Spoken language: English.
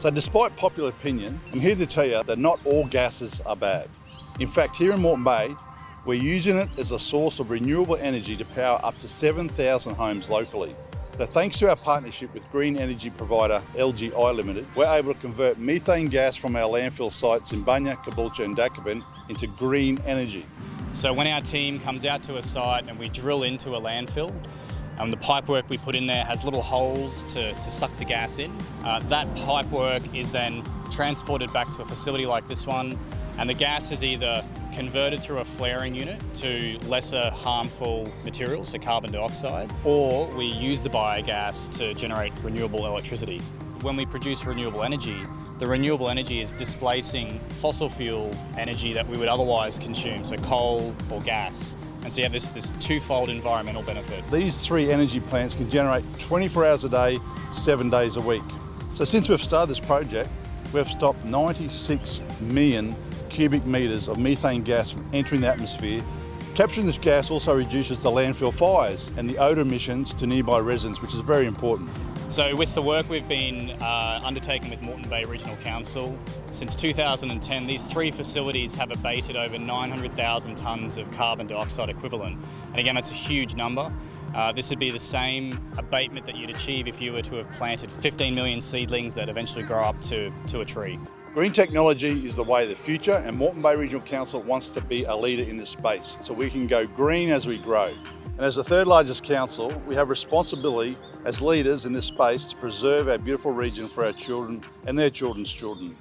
So despite popular opinion, I'm here to tell you that not all gases are bad. In fact, here in Moreton Bay, we're using it as a source of renewable energy to power up to 7,000 homes locally. So thanks to our partnership with green energy provider LGI Limited, we're able to convert methane gas from our landfill sites in Bunya, Caboolture and Dakabin into green energy. So when our team comes out to a site and we drill into a landfill, um, the pipework we put in there has little holes to, to suck the gas in. Uh, that pipework is then transported back to a facility like this one and the gas is either converted through a flaring unit to lesser harmful materials, so carbon dioxide, or we use the biogas to generate renewable electricity. When we produce renewable energy, the renewable energy is displacing fossil fuel energy that we would otherwise consume, so coal or gas. And so you have this, this twofold environmental benefit. These three energy plants can generate 24 hours a day, seven days a week. So since we've started this project, we've stopped 96 million cubic metres of methane gas from entering the atmosphere. Capturing this gas also reduces the landfill fires and the odour emissions to nearby residents, which is very important. So with the work we've been uh, undertaking with Moreton Bay Regional Council, since 2010 these three facilities have abated over 900,000 tonnes of carbon dioxide equivalent. And again, that's a huge number. Uh, this would be the same abatement that you'd achieve if you were to have planted 15 million seedlings that eventually grow up to, to a tree. Green technology is the way of the future and Moreton Bay Regional Council wants to be a leader in this space so we can go green as we grow. And as the third largest council, we have responsibility as leaders in this space to preserve our beautiful region for our children and their children's children.